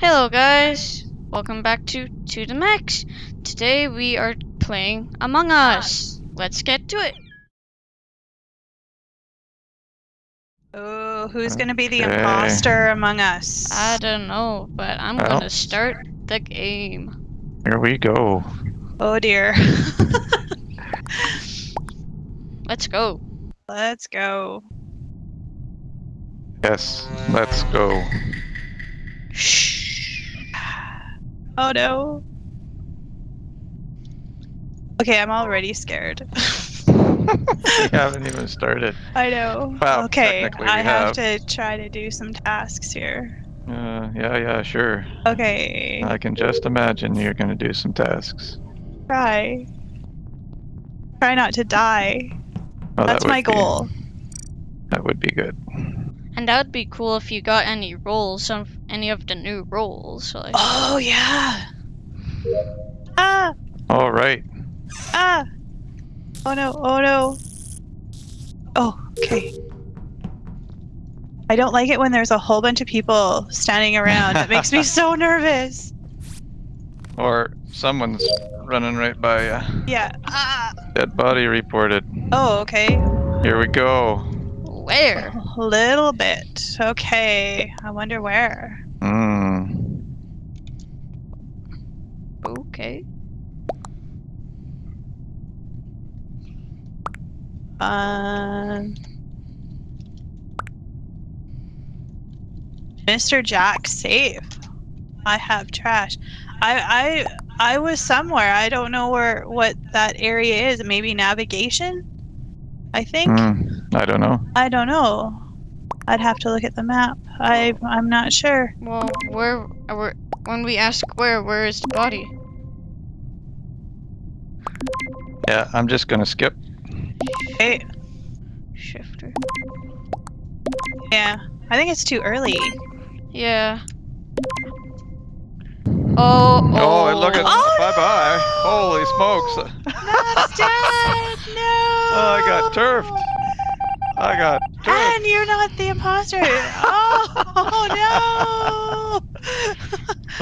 Hello guys, welcome back to To The Max. Today we are playing Among Us. Let's get to it. Oh, who's gonna be the imposter among us? I don't know, but I'm Well. gonna start the game. Here we go. oh dear. Let's go. Let's go. Yes, let's go. Shh. Oh no. Okay, I'm already scared. we haven't even started. I know. Well, okay, I have have. to try to do some tasks here. Uh, yeah, yeah, sure. Okay, I can just imagine you're gonna do some tasks. try. Try not to die. Oh, that That's would my be- goal. that would be good. And that would be cool if you got any roles of any of the new roles. Like, Oh yeah. Ah, All right. ah. Oh no, oh no. Oh, okay. I don't like it when there's a whole bunch of people standing around. It makes me so nervous. Or someone's running right by you. Yeah. Ah. Dead body reported. Oh, okay. Here we go. where? A little bit. Okay. I wonder where. Hmm. Okay. Um. Mr. Jack safe. I have trash. I I I was somewhere. I don't know where what that area is. Maybe navigation. I think. Hmm. I don't know. I don't know. I'd have to look at the map. I I'm not sure. Well, where, where? When we ask where, where is the body? Yeah, I'm just gonna skip. Okay. Shifter. Yeah. I think it's too early. Yeah. Oh, oh. Oh, look at Oh, bye bye. Holy smokes! That's dead. No. Oh, I got turfed. I got turfed. And you're not the imposter. oh no.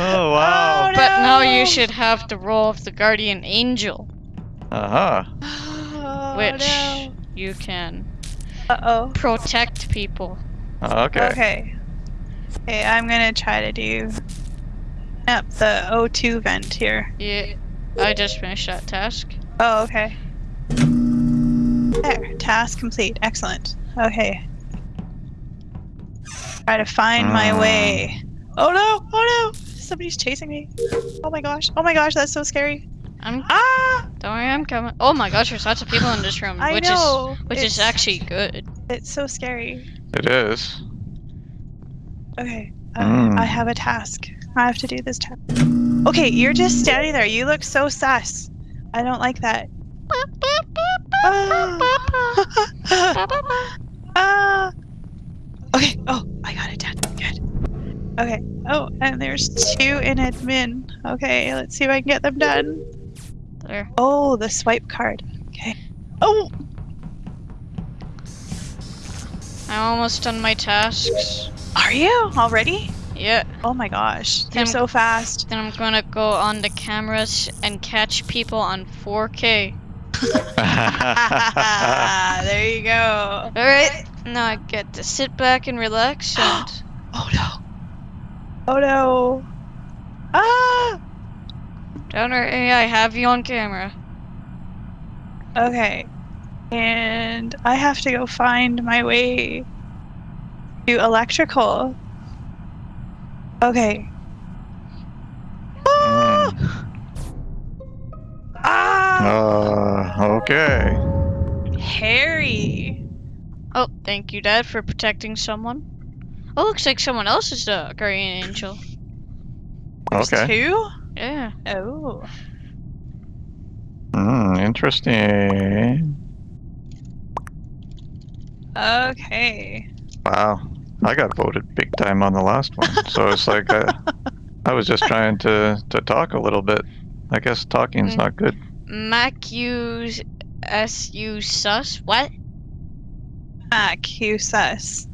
Oh wow. Oh, But now no. you should have the role of the guardian angel, Uh huh. Oh, which no. you can Uh oh. protect people. Okay. Okay. Okay, I'm gonna try to do up the O2 vent here. Yeah, I just finished that task. Oh, okay. There, task complete. Excellent. Okay. Try to find my Mm. way. Oh no! Oh no! Somebody's chasing me. Oh my gosh! Oh my gosh! That's so scary. I'm Ah! don't worry, I'm coming. Oh my gosh, there's lots of people in this room, I which know. is which is actually good. It's so scary. It is. Okay. Uh, Mm. I have a task. I have to do this task. Okay, you're just standing there. You look so sus. I don't like that. Ah. Ah. Okay. Oh, I got it done. Good. Okay. Oh, and there's two in admin. Okay, let's see if I can get them done. There. Oh, the swipe card. Okay. Oh, I'm almost done my tasks. are you already? Yeah. Oh my gosh, you're Then- so fast. Then I'm gonna go on the cameras and catch people on 4K. there you go. Alright, now I get to sit back and relax and Oh no. Oh no. Ah. don't worry, I have you on camera. Okay. And I have to go find my way to electrical. Okay. Ah! Ah! uh, okay. Harry. Oh, thank you, Dad, for protecting someone. Oh, looks like someone else is the guardian angel. There's Okay. two? Yeah. Oh. Hmm. Interesting. Okay. Wow. I got voted big time on the last one, so it's like I, I was just trying to to talk a little bit. I guess talking's Mm. not good. Mac use SU sus? What? Mac, you sus.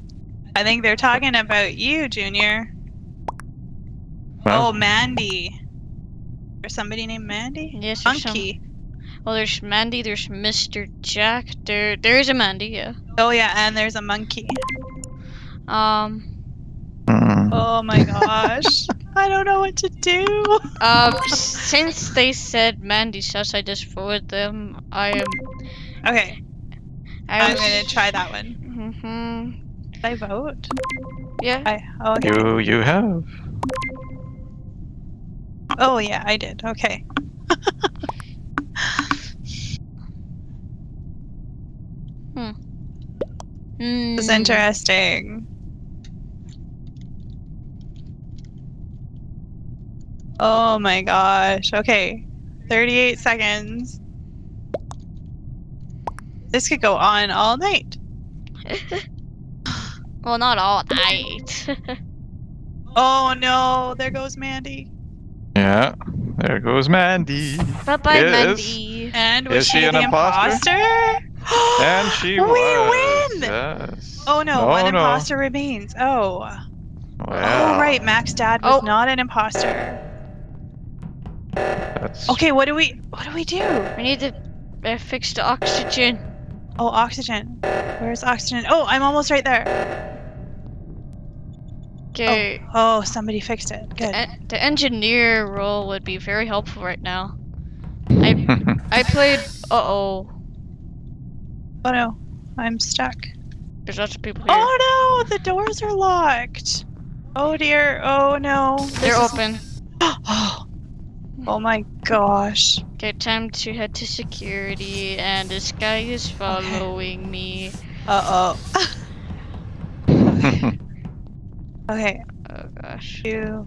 I think they're talking about you, Junior. Well, Oh, Mandy. There's somebody named Mandy? Yes, there's some- Monkey. Well, there's Mandy. There's Mr. Jack. There, there is a Mandy. Yeah. Oh, yeah, and there's a monkey. Um. Oh my gosh. I don't know what to do. Uh, since they said Mandy says I just forward them, I am. Okay, I I'm was- gonna try that one. Mhm. Did I vote? Yeah. I, oh, okay. you you have. Oh, yeah, I did. Okay. Mm. This is interesting. Oh my gosh. Okay. 38 seconds. This could go on all night. well, not all night. Oh no, there goes Mandy. Yeah. There goes Mandy. bye bye, Yes. Mandy. And was Is she an the imposter? imposter? And she we was. win! Yes. Oh no, No, one no. imposter remains. Oh. Wow. Oh right, Mac's dad was Oh. not an imposter. That's Okay, what do we what do we do? We need to uh, fix the oxygen. Oh, oxygen. Where's oxygen? Oh, I'm almost right there. Okay. Oh, somebody fixed it. The, Good. en- the engineer role would be very helpful right now. I I played. Uh oh. Oh no, I'm stuck. There's lots of people here. Oh no, the doors are locked. Oh dear. Oh no. They're is- open. Oh. Oh my gosh. Okay, time to head to security, and this guy is following me. Uh oh. Okay. Oh gosh. You.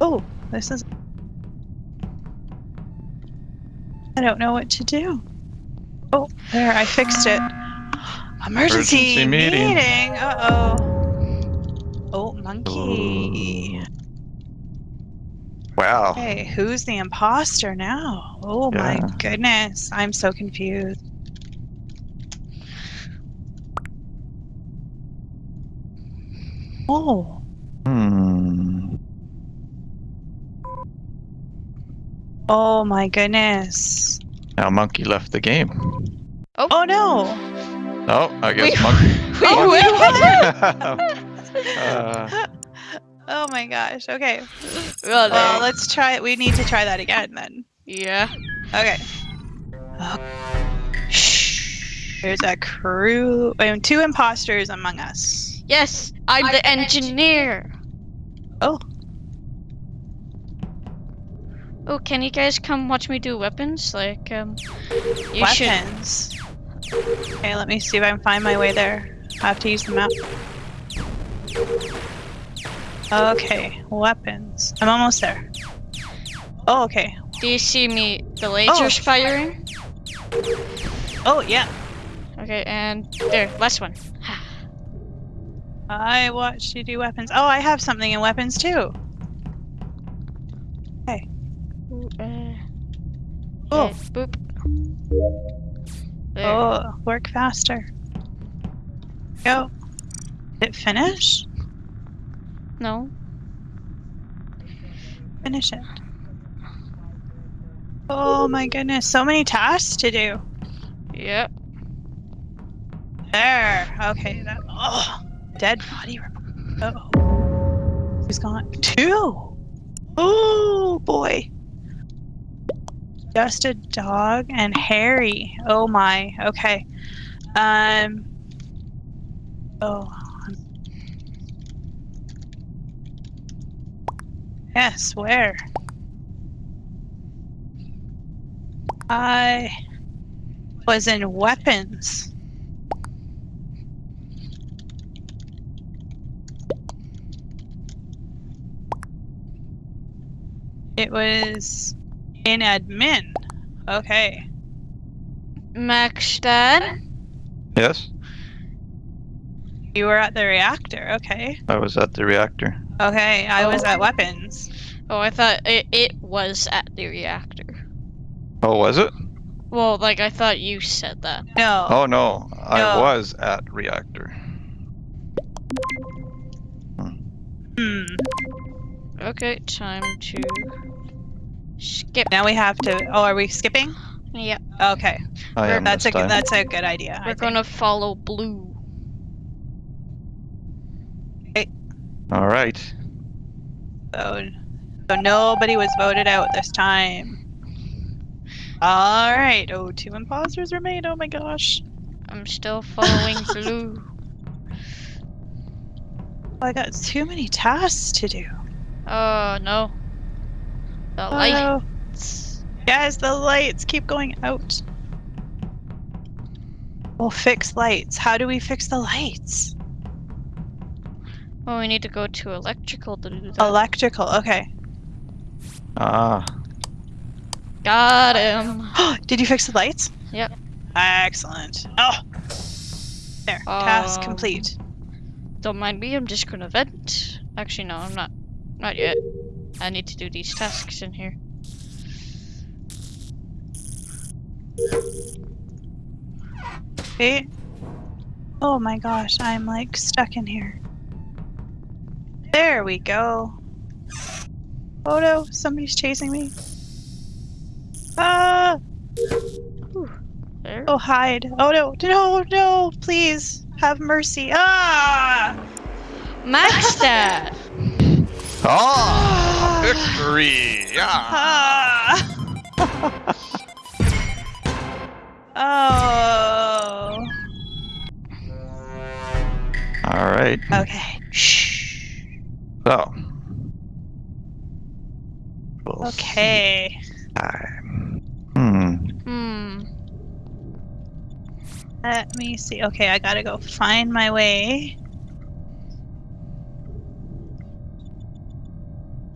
Oh, this is. I don't know what to do. Oh, there, I fixed it. Emergency, Emergency meeting. Uh oh. Oh, monkey. Wow. Hey, who's the imposter now? Oh my goodness, I'm so confused. Oh, Hmm. oh my goodness. Now Monkey left the game. Oh, Oh no. Oh, I guess We- Monkey. we Oh, win. uh, Oh my gosh. Okay. Well, Well, let's try it. We need to try that again then. yeah. Okay. Shh. There's a crew. Um, two imposters among us. Yes, I'm the engineer. Oh. Oh, can you guys come watch me do weapons? Like, um, you should. Weapons. Okay, let me see if I can find my way there. I have to use the map. Okay, weapons. I'm almost there. Oh, okay. Do you see me? The lasers firing. Oh, yeah. Okay, and there, last one. I watched you do weapons. Oh, I have something in weapons too. Ooh, uh, Oh. boop. There. Oh, work faster. Go. Did it finish? No. Finish it. Oh my goodness, so many tasks to do. Yep. There. Okay. That. Oh, dead body report. Oh, He's gone. Two. Oh boy. Just a dog and Harry. Oh my. Okay. Um. Oh. Yes. Where? I was in weapons. It was in admin. Okay. Max Dad. yes, You were at the reactor. Okay. I was at the reactor. Okay. I was Oh. at weapons. Oh, I thought it, it was at the reactor. Oh, was it? Well, like I thought you said that. No. Oh no, I was at reactor. Hmm. Okay, time to skip. Now we have to. Oh, are we skipping? Yeah, Okay, I am that's this a good, time. that's a good idea. We're think. gonna follow blue. All right. So, so nobody was voted out this time. All right. Oh, two imposters remain. Oh my gosh. I'm still following blue. Oh, I got too many tasks to do. Oh no. The Oh, lights. Guys, the lights keep going out. We'll fix lights. How do we fix the lights? Oh, we need to go to electrical to do that. Electrical. Okay. Ah. Got him. Did you fix the lights? Yep. Excellent. Oh. There. Task Um, complete. Don't mind me, I'm just gonna vent. Actually, no, I'm not. Not yet. I need to do these tasks in here. Okay. Oh my gosh, I'm like stuck in here. There we go. Oh no, somebody's chasing me. Ah! There. Oh, hide. Oh no, no, no, please have mercy. Ah! Max that! Ah! Victory! Yeah. Ah! oh. All right. Okay. So. We'll Okay. time. Hmm. Hmm. Let me see. Okay, I gotta go find my way.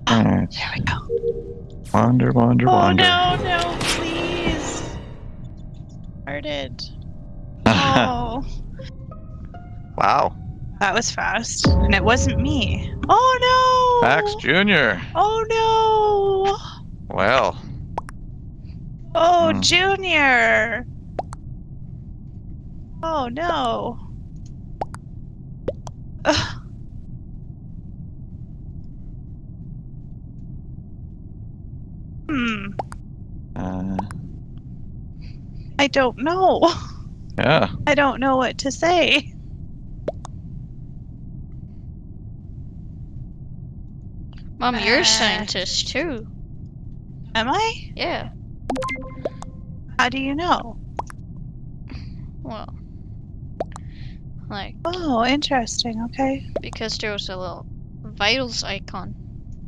Alright. There we go. Wander, wander, Oh wander. no, no, please. Started. Oh, wow. That was fast. And it wasn't me. Oh no! Max Jr. Oh no! Well. Oh, Hmm. Junior! Oh no! Ugh. Hmm. Uh, I don't know. yeah. I don't know what to say. Mom, you're Uh. a scientist too. Am I? Yeah. How do you know? Well. Like, Oh, interesting. Okay. because there was a little vitals icon.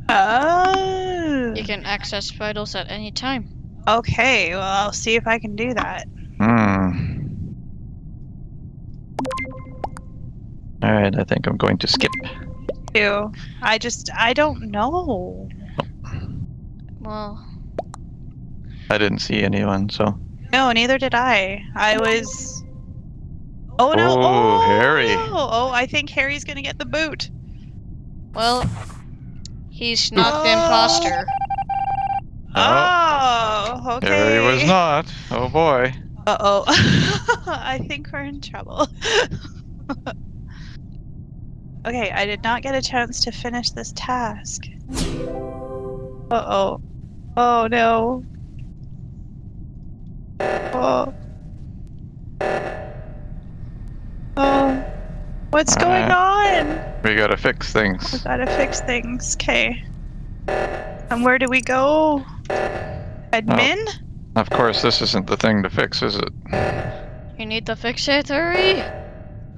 Oh. You can access vitals at any time. Okay, well, I'll see if I can do that. Hmm. Alright, I think I'm going to skip. Too. I just, I don't know. Well, I didn't see anyone, so. No, neither did I. I was. Oh no! Oh, Oh, Harry. no. Oh, I think Harry's gonna get the boot. well, he's not the Oh. imposter. Oh, okay. Harry was not. Oh boy. Uh oh. I think we're in trouble. okay, I did not get a chance to finish this task. Uh oh. Oh no. Oh. Oh. What's going on? We gotta fix things. We gotta fix things. Okay. And where do we go? Admin? Of course, this isn't the thing to fix, is it? You need to fix it, Hurry!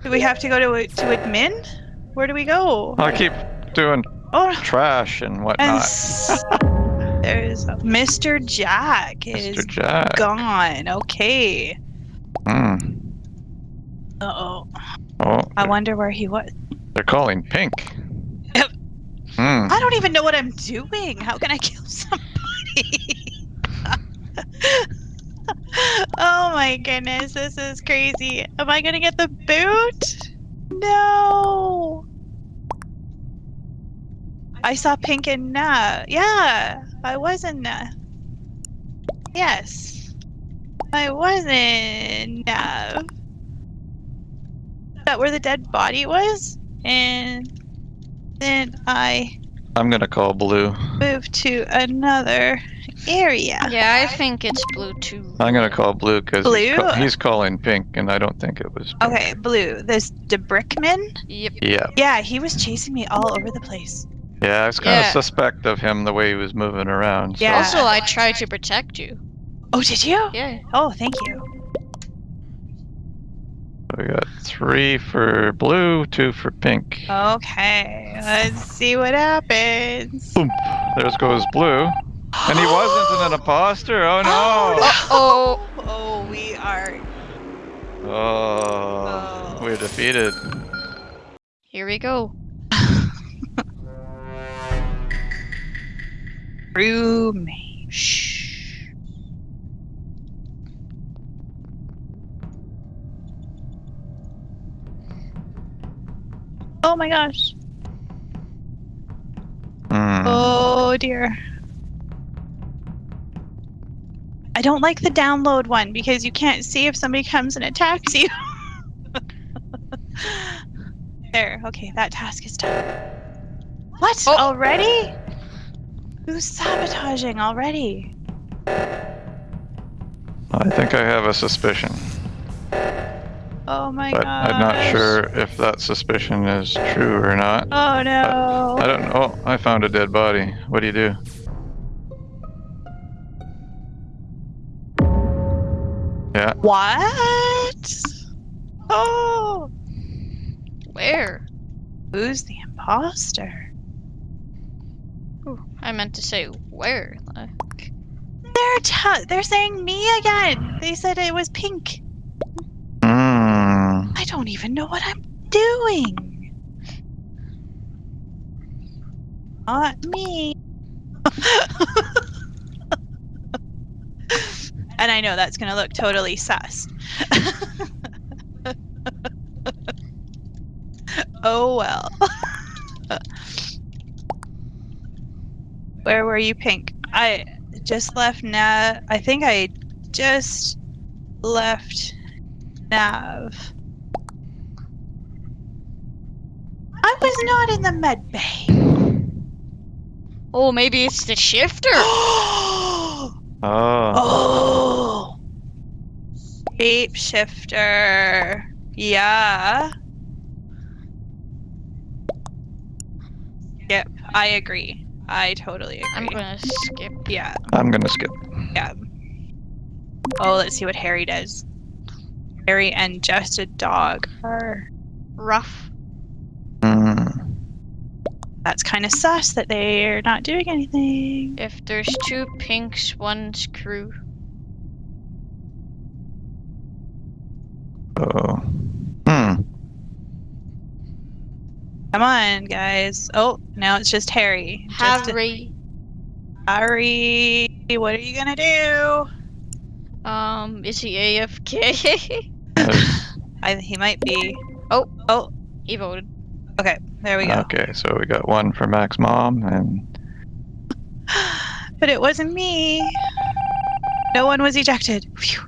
Do we have to go to to admin? Where do we go? I keep doing Oh, trash and and whatnot. s- there's Mr. Jack is Jack. gone. Okay. Hmm. Uh oh. Oh, I wonder where he was. they're calling pink. Hmm. I don't even know what I'm doing. How can I kill somebody? oh my goodness, this is crazy. Am I gonna get the boot? No. I saw pink and uh yeah, I was in uh yes. I was in that where the dead body was? And then I I'm gonna call blue. Move to another area. Yeah, I think it's blue too. I'm gonna call blue because he's, ca- he's calling pink, and I don't think it was. Pink. Okay, blue. This DeBrickman? Yep. Yeah, Yeah, he was chasing me all over the place. yeah. I was kind of Yeah. suspect of him the way he was moving around. so- Yeah. Also, I tried to protect you. Oh, did you? Yeah. Oh, thank you. We got three for blue, two for pink. Okay, let's see what happens. Boom. There goes blue. And he wasn't an imposter. Oh no. Oh, Oh, we are. Oh, Oh. we're defeated. here we go. Roommate. Oh my gosh. Hmm. Oh dear. I don't like the download one because you can't see if somebody comes and attacks you. there, okay, that task is done. What? Oh. Already? Who's sabotaging already? I think I have a suspicion, Oh my but gosh. I'm not sure if that suspicion is true or not. Oh no. I don't know. I found a dead body. What do you do? Yeah. What? Oh, Where? who's the imposter? Ooh, I meant to say where. Like, They're t- they're saying me again. They said it was pink. Don't even know what I'm doing. Not me. and I know that's gonna look totally sus. oh well. Where were you, Pink? I just left Nav. I think I just left Nav. I was not in the med bay. oh, maybe it's the shifter. oh, Oh. shape shifter. Yeah. Yep, I agree. I totally agree. I'm gonna skip. Yeah, I'm gonna skip. yeah. Oh, let's see what Harry does. Harry and just a dog are. Rough. That's kind of sus that they're not doing anything. If there's two pinks, one's crew. Oh. Hmm. Come on, guys. Oh, now it's just Harry. Just Harry. Harry, what are you gonna do? Um, is he AFK? I, he might be. Oh. oh. he voted. Okay, there we go. Okay, so we got one for Mac's mom, and But it wasn't me. No one was ejected. Phew.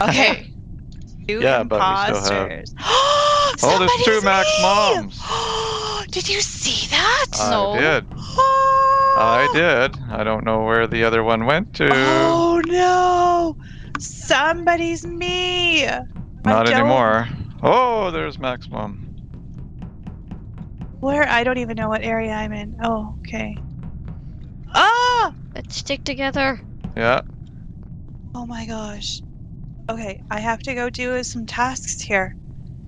Okay. Two Yeah, but we still have- oh, there's two Somebody's Mac's moms. Did you see that? No. I did. Oh. I did. I don't know where the other one went to. Oh no! Somebody's me. Not anymore. Oh, there's Max mom. Where? I don't even know what area I'm in. Oh, okay. Ah! Let's stick together. Yeah. Oh my gosh. Okay, I have to go do some tasks here.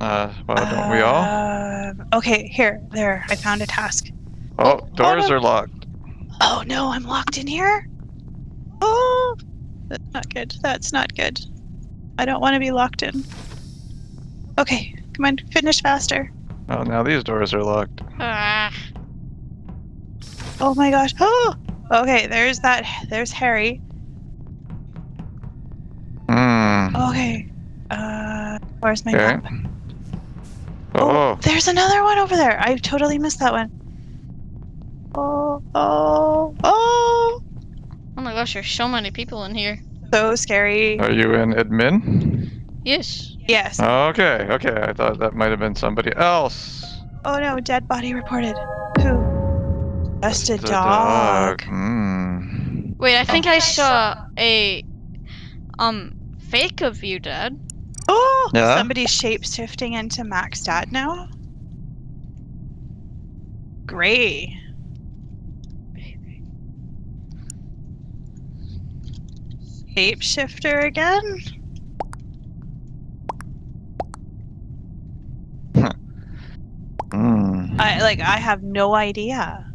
Uh, well, don't we all? Um, okay, here, there. I found a task. Oh, oh, doors no. are locked. Oh no, I'm locked in here. Oh, that's not good. That's not good. I don't want to be locked in. Okay, come on, finish faster. Oh, now these doors are locked. Ah, Oh my gosh. Oh, okay. There's that. There's Harry. Hmm. Okay. Uh, where's my Okay. map? Oh, There's another one over there. I totally missed that one. Oh, oh, oh! oh my gosh, there's so many people in here. So scary. are you in admin? Yes. Yes. Okay, okay. I thought that might have been somebody else. Oh no, dead body reported. Who? Just a The dog. Hmm. Wait, I think I saw a um fake of you, Dad. Oh, Yeah? somebody's shape shifting into Max Dad now. Gray. Baby. Shapeshifter again? Hmm. I like I have no idea.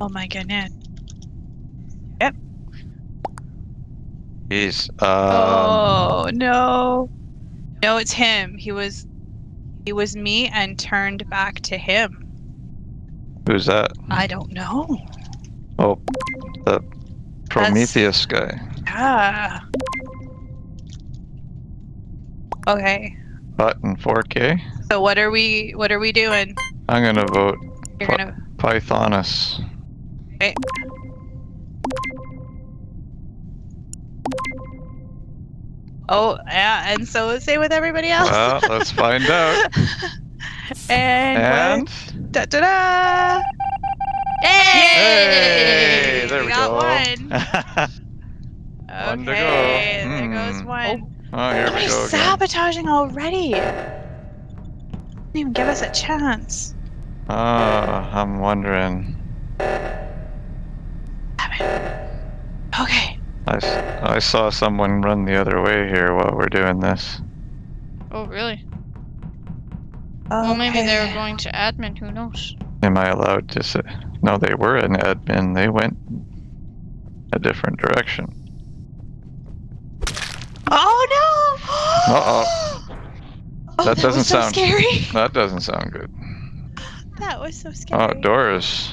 Oh my goodness. Yep. He's um. oh no. No, it's him. He was he was me and turned back to him. Who's that? I don't know. Oh, the Prometheus guy. Yeah. Okay. Button 4K. So what are we what are we doing? I'm gonna vote You're gonna Pythonus. okay. Oh yeah, and so say with everybody else. Well, let's find out. and And da da da! Hey! hey, there we we got go. one. One to go. Okay, there goes Hmm. one. oh, Oh, here we Somebody's go again. sabotaging already. Didn't even give us a chance. Oh, I'm wondering. Damn it. Okay. I, s- I saw someone run the other way here while we're doing this. Oh, really? Well, maybe they were going to admin. Who knows? Am I allowed to say? No, they were an admin. They went a different direction. Oh no! Uh-oh. Oh, That doesn't was so sound- scary. That doesn't sound good. That was so oh, scary. Oh, Doris.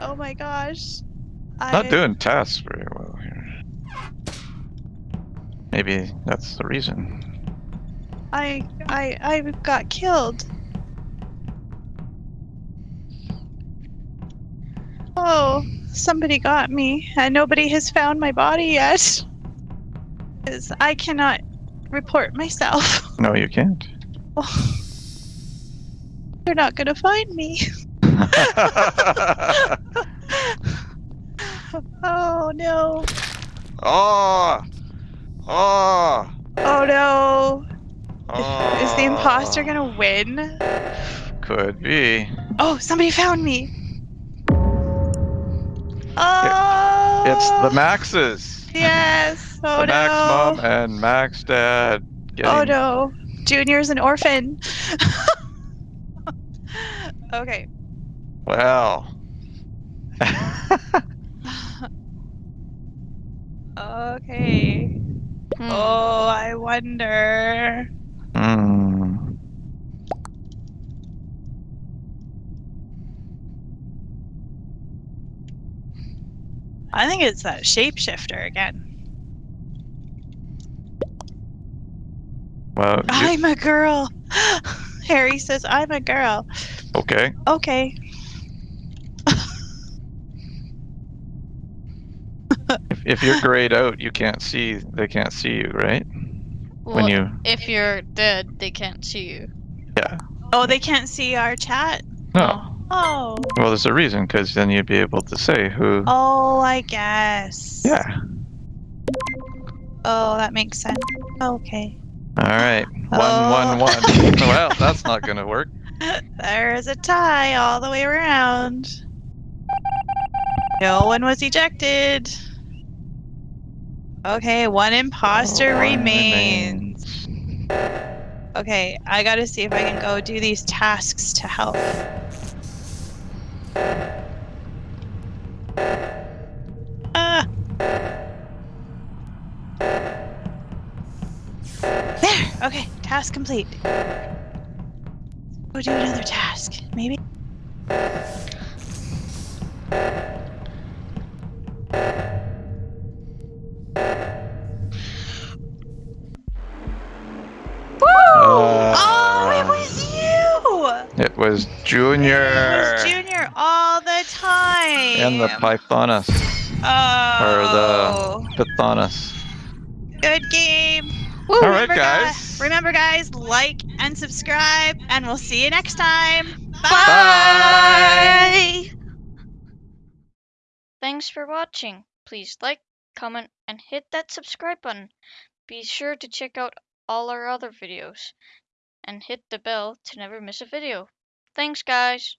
Oh my gosh. I... Not doing tasks very well here. Maybe that's the reason. I I I got killed. Oh, somebody got me, and nobody has found my body yet. Because I cannot report myself. No, you can't. Oh. They're not gonna find me. Oh no. oh! Oh! Oh no. oh. Is the imposter gonna win? Could be. Oh, somebody found me. Oh. It's the oh. Maxes. Yes. Oh Max no. mom and Max dad. Getting... Oh no. Junior's an orphan. okay. Well. Okay. Hmm. Oh, I wonder. Hmm. I think it's that shapeshifter again. Well, you- I'm a girl. Harry says I'm a girl. okay. Okay. If, if you're grayed out, you can't see. They can't see you, right? Well, when you. if you're dead, they can't see you. Yeah. Oh, they can't see our chat. No. Oh. Well, there's a reason, because then you'd be able to say who. Oh, I guess. Yeah. Oh, that makes sense. Okay. All right. One, Oh. one, one. well, that's not gonna work. There's a tie all the way around. No one was ejected. Okay, one imposter One remains. Okay, I gotta see if I can go do these tasks to help. Task complete. Go do another task, maybe? Woo! Uh, oh, it was you! It was Junior. It was Junior all the time. And the Pythonus. Oh. Or the Pythonus. Good game. Woo! All right, guys. Remember, guys, like and subscribe, and we'll see you next time. Bye. Thanks for watching. Please like, comment, and hit that subscribe button. Be sure to check out all our other videos and hit the bell to never miss a video. Thanks, guys.